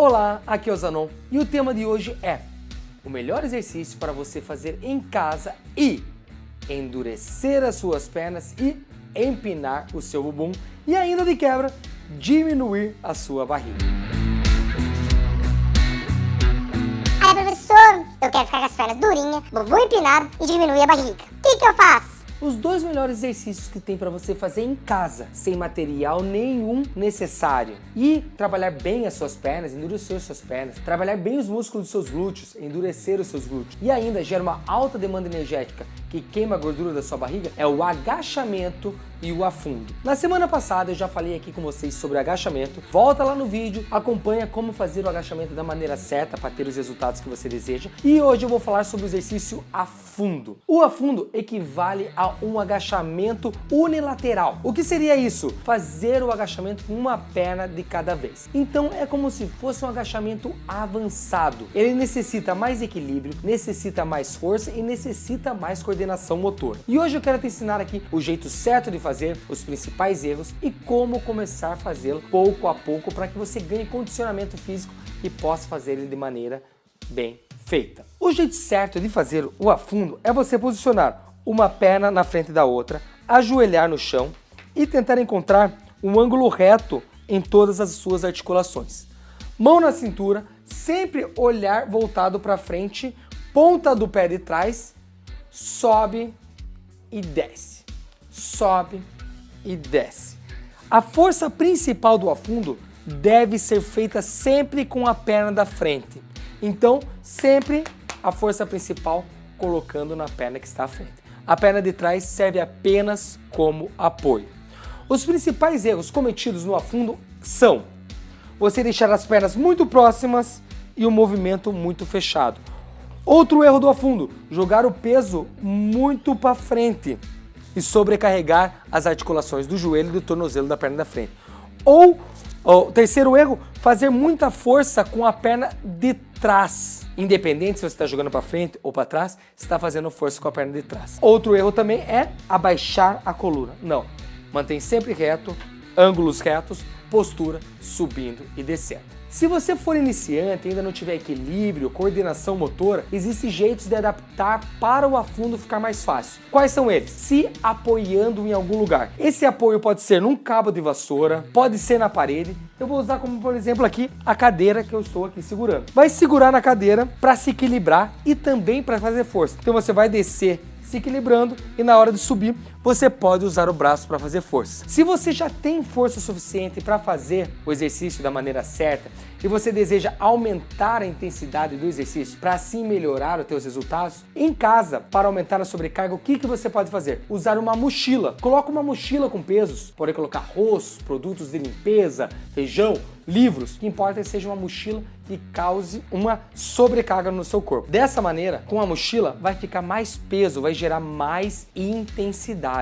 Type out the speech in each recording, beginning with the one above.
Olá, aqui é o Zanon e o tema de hoje é o melhor exercício para você fazer em casa e endurecer as suas pernas e empinar o seu bumbum e ainda de quebra diminuir a sua barriga. Aí professor, eu quero ficar com as pernas durinhas, bumbum empinado e diminuir a barriga. O que, que eu faço? Os dois melhores exercícios que tem para você fazer em casa, sem material nenhum necessário. E trabalhar bem as suas pernas, endurecer as suas pernas, trabalhar bem os músculos dos seus glúteos, endurecer os seus glúteos. E ainda gera uma alta demanda energética que queima a gordura da sua barriga, é o agachamento e o afundo. Na semana passada eu já falei aqui com vocês sobre agachamento. Volta lá no vídeo, acompanha como fazer o agachamento da maneira certa para ter os resultados que você deseja. E hoje eu vou falar sobre o exercício afundo. O afundo equivale a um agachamento unilateral. O que seria isso? Fazer o agachamento com uma perna de cada vez. Então é como se fosse um agachamento avançado. Ele necessita mais equilíbrio, necessita mais força e necessita mais coordenação motora. E hoje eu quero te ensinar aqui o jeito certo de fazer, os principais erros e como começar a fazê-lo pouco a pouco para que você ganhe condicionamento físico e possa fazer ele de maneira bem feita. O jeito certo de fazer o afundo é você posicionar uma perna na frente da outra, ajoelhar no chão e tentar encontrar um ângulo reto em todas as suas articulações. Mão na cintura, sempre olhar voltado para frente, ponta do pé de trás, sobe e desce. Sobe e desce. A força principal do afundo deve ser feita sempre com a perna da frente. Então, sempre a força principal colocando na perna que está à frente. A perna de trás serve apenas como apoio. Os principais erros cometidos no afundo são você deixar as pernas muito próximas e o movimento muito fechado. Outro erro do afundo, jogar o peso muito para frente e sobrecarregar as articulações do joelho e do tornozelo da perna da frente. Ou, o terceiro erro, fazer muita força com a perna de trás. Independente se você está jogando para frente ou para trás, você está fazendo força com a perna de trás. Outro erro também é abaixar a coluna. Não, mantém sempre reto, ângulos retos, postura subindo e descendo. Se você for iniciante e ainda não tiver equilíbrio, coordenação motora, existem jeitos de adaptar para o afundo ficar mais fácil. Quais são eles? Se apoiando em algum lugar. Esse apoio pode ser num cabo de vassoura, pode ser na parede. Eu vou usar como, por exemplo, aqui a cadeira que eu estou aqui segurando. Vai segurar na cadeira para se equilibrar e também para fazer força. Então você vai descer se equilibrando e na hora de subir você pode usar o braço para fazer força. Se você já tem força suficiente para fazer o exercício da maneira certa e você deseja aumentar a intensidade do exercício para assim melhorar os seus resultados, em casa, para aumentar a sobrecarga, o que, que você pode fazer? Usar uma mochila. Coloca uma mochila com pesos, pode colocar arroz, produtos de limpeza, feijão, livros. O que importa é que seja uma mochila que cause uma sobrecarga no seu corpo. Dessa maneira, com a mochila, vai ficar mais peso, vai gerar mais intensidade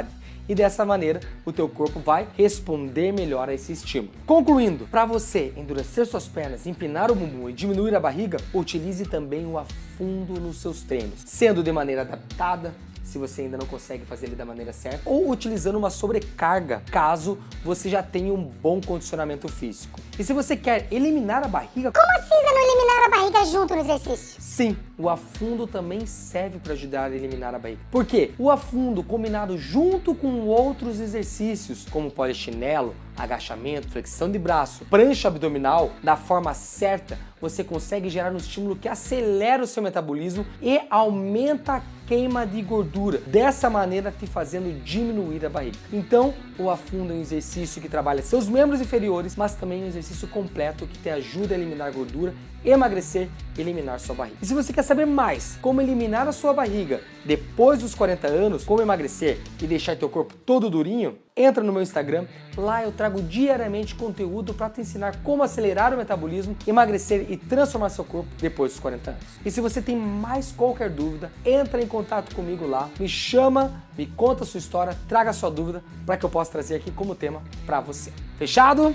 e dessa maneira o teu corpo vai responder melhor a esse estímulo. Concluindo, para você endurecer suas pernas, empinar o bumbum e diminuir a barriga, utilize também o afundo nos seus treinos, sendo de maneira adaptada, se você ainda não consegue fazer ele da maneira certa, ou utilizando uma sobrecarga, caso você já tenha um bom condicionamento físico. E se você quer eliminar a barriga... Como assim não eliminar a barriga junto no exercício? Sim, o afundo também serve para ajudar a eliminar a barriga. Por quê? O afundo combinado junto com outros exercícios, como polichinelo, agachamento, flexão de braço, prancha abdominal, da forma certa, você consegue gerar um estímulo que acelera o seu metabolismo e aumenta a queima de gordura, dessa maneira te fazendo diminuir a barriga. Então, o afundo é um exercício que trabalha seus membros inferiores, mas também um exercício completo que te ajuda a eliminar gordura, emagrecer e eliminar sua barriga. E se você quer saber mais como eliminar a sua barriga depois dos 40 anos, como emagrecer e deixar teu corpo todo durinho, entra no meu Instagram, lá eu trago diariamente conteúdo para te ensinar como acelerar o metabolismo, emagrecer e transformar seu corpo depois dos 40 anos. E se você tem mais qualquer dúvida, entra em contato comigo lá, me chama, me conta a sua história, traga a sua dúvida para que eu possa trazer aqui como tema para você. Fechado?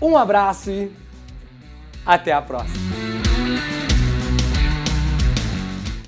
Um abraço e até a próxima!